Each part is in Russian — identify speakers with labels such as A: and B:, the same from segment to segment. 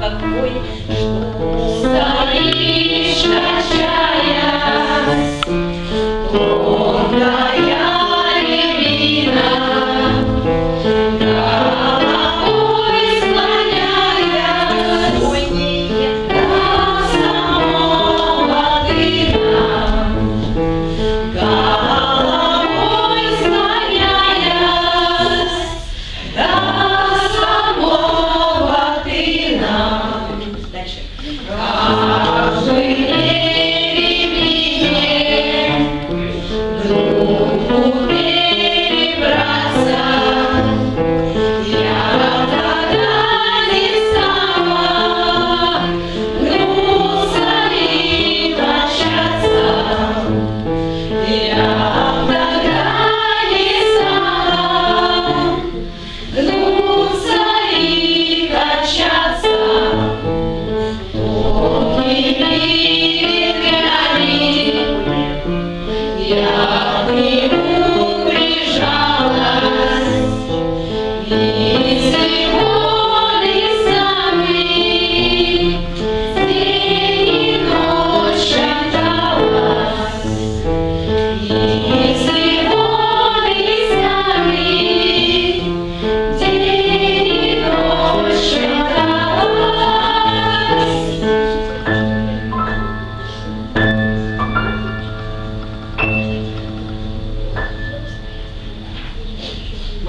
A: какой, что Thank.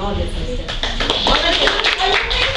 A: all different stuff.